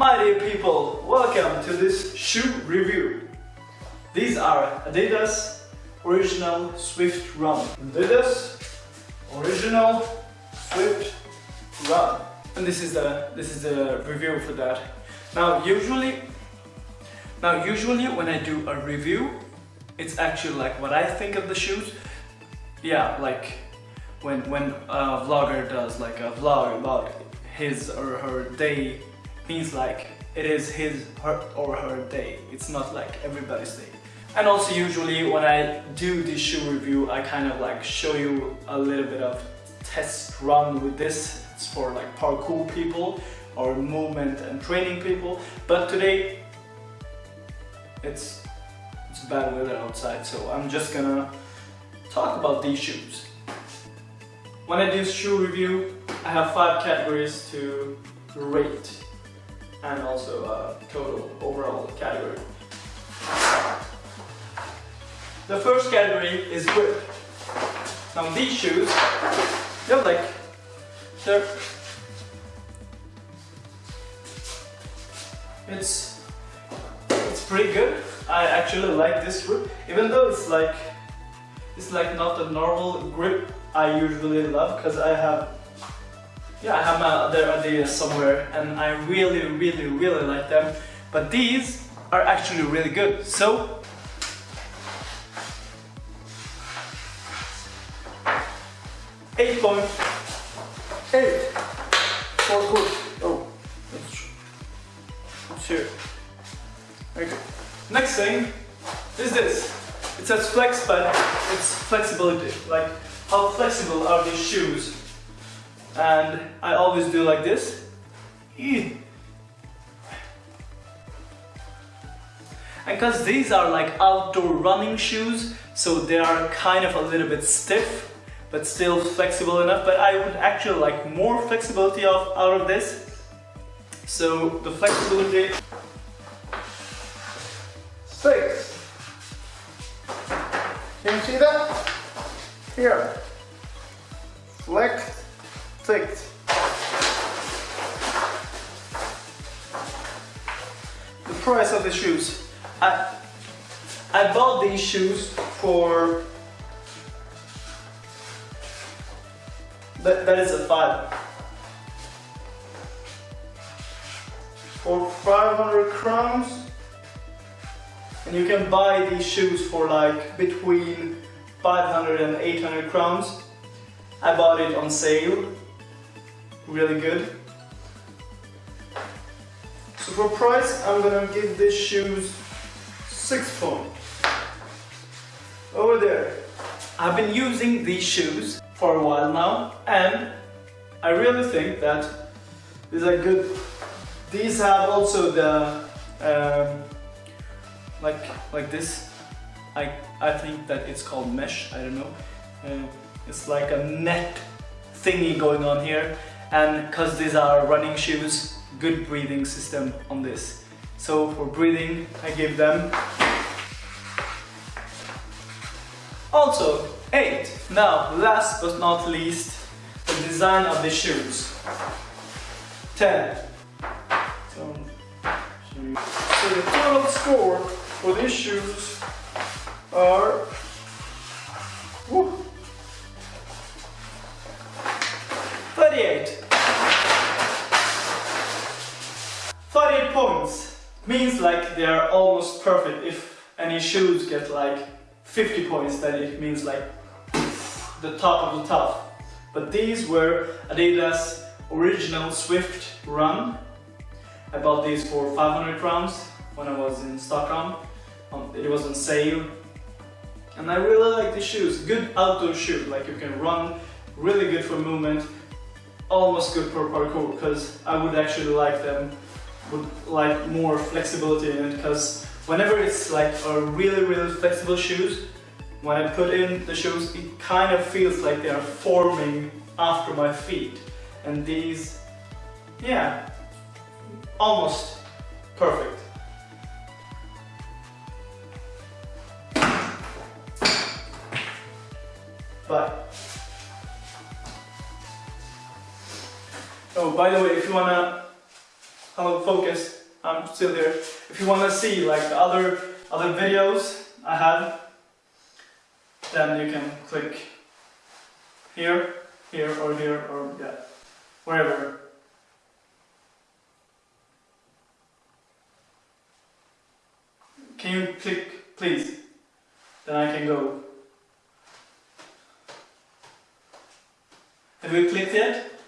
My dear people, welcome to this shoe review. These are Adidas Original Swift Run. Adidas Original Swift Run. And this is the this is the review for that. Now usually now usually when I do a review, it's actually like what I think of the shoes. Yeah, like when when a vlogger does like a vlog about his or her day means like it is his her or her day. It's not like everybody's day. And also usually when I do this shoe review I kind of like show you a little bit of test run with this. It's for like parkour people or movement and training people. But today it's it's bad weather outside so I'm just gonna talk about these shoes. When I do shoe review, I have five categories to rate and also a total overall category. The first category is grip. Now these shoes, they're like, they're, it's, it's pretty good. I actually like this grip, even though it's like, it's like not a normal grip I usually love because I have yeah I have my other Adidas somewhere and I really really really like them. But these are actually really good. So eight for good. Oh that's here. Okay next thing is this. It says flex but it's flexibility. Like how flexible are these shoes? And I always do like this. And because these are like outdoor running shoes, so they are kind of a little bit stiff, but still flexible enough. But I would actually like more flexibility of, out of this. So the flexibility six. Can you see that? Here. Flex, The price of the shoes. I I bought these shoes for that, that is a five. For 500 crowns and you can buy these shoes for like between 500 and 800 crowns. I bought it on sale, really good. So for price, I'm gonna give these shoes 6 points. Over there. I've been using these shoes for a while now and I really think that these are good. These have also the um, like like this I, I think that it's called mesh, I don't know. Uh, it's like a net thingy going on here and because these are running shoes, good breathing system on this. So for breathing, I give them also 8. Now, last but not least, the design of the shoes. 10. So, so the total score for these shoes are means like they are almost perfect. If any shoes get like 50 points, then it means like the top of the top. But these were Adidas Original Swift Run. I bought these for 500 crowns when I was in Stockholm. Um, it was on sale and I really like the shoes, good outdoor shoe, like you can run, really good for movement, almost good for parkour, because I would actually like them, would like more flexibility in it, because whenever it's like a really really flexible shoes, when I put in the shoes, it kind of feels like they are forming after my feet. And these, yeah, almost perfect. But oh, by the way, if you wanna hello, focus. I'm still here. If you want to see like the other other videos I have, then you can click here, here, or here, or yeah, wherever. Can you click, please? Then I can go. Have you clicked yet?